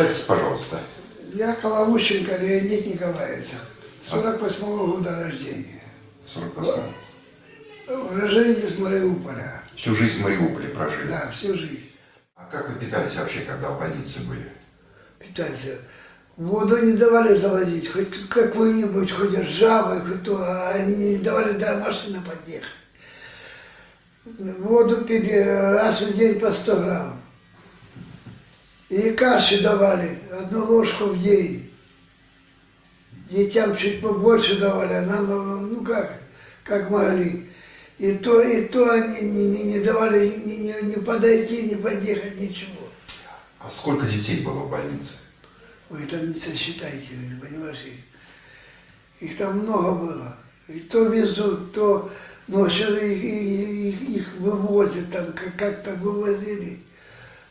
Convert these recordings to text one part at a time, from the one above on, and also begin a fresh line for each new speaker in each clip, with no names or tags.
Представьтесь, пожалуйста.
Я Коловущенко Леонид Николаевич, 48 -го года рождения.
48
Уроженец из Мариуполя.
Всю жизнь в Мариуполе прожили.
Да, всю жизнь.
А как вы питались вообще, когда в больнице были?
Питаться. Воду не давали завозить, хоть какую-нибудь, хоть ржавую, хоть то, а они не давали до машины подъехать. Воду пили раз в день по 100 грамм. И каши давали, одну ложку в день. Детям чуть побольше давали, а нам, ну как, как могли. И то, и то они не, не- не давали ни, ни- ни подойти, ни подъехать, ничего.
А сколько детей было в больнице?
Вы там не сосчитайте, понимаешь? Их, их там много было. И то везут, то ночью их, их- их вывозят, там как- как-то вывозили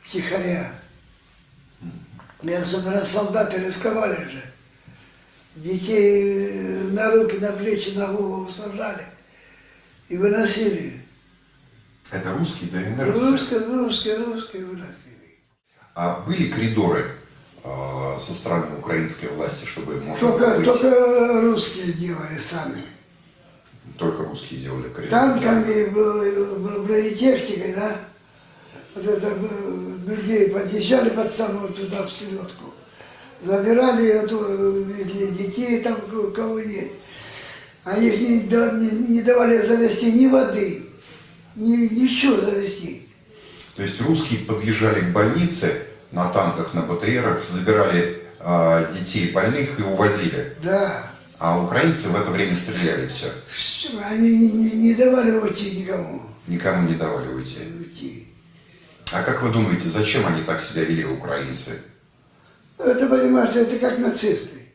втихаря. Я особенно солдаты рисковали же. Детей на руки, на плечи, на голову сажали и выносили.
Это русские все?
Русские, русские, русские выносили.
А были коридоры э, со стороны украинской власти, чтобы можно было
Только,
выйти?
только русские делали сами.
Только русские делали коридоры.
танками, бронетехникой, да, вот это людей подъезжали под самую туда, в селедку, забирали эту, везли детей там, ко- кого есть. Они ж не, не, не давали завести ни воды, ни, ничего завести.
То есть русские подъезжали к больнице на танках, на БТРах, забирали э, детей больных и увозили.
Да,
А украинцы в это время стреляли все.
Они не, не- не давали уйти никому,
Никому не давали уйти.
уйти.
А как вы думаете, зачем они так себя вели, украинцы?
Это, понимаете, это как нацисты.